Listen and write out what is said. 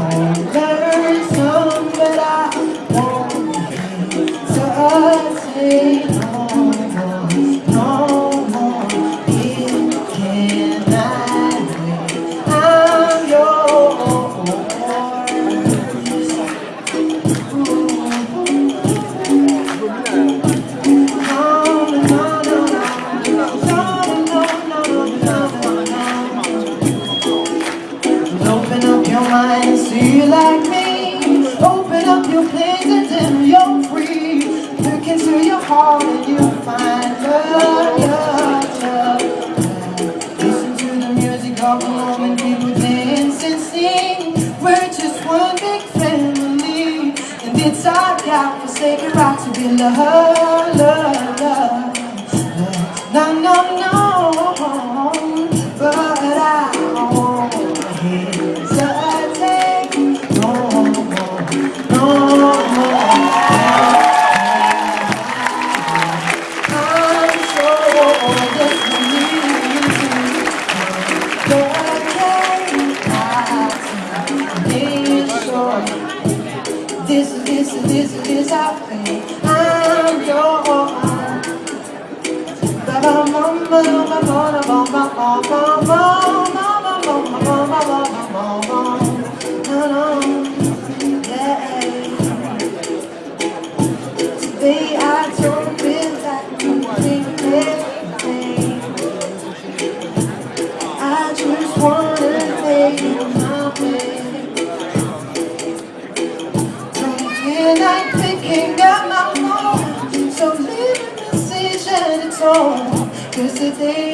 phone. you're please until you're free. Look into your heart and you'll find love, love, love. Listen to the music of the moment, people dance and sing. We're just one big family. And it's our God forsaken right to be loved, love, love, love. No, no, no. This is I'm your mama, mama, mama, mama, mama, mama, mama, mama, mama, mama, mama, I just wanna make you my way. From here like picking up my phone. So leave a decision, it's on Cause the day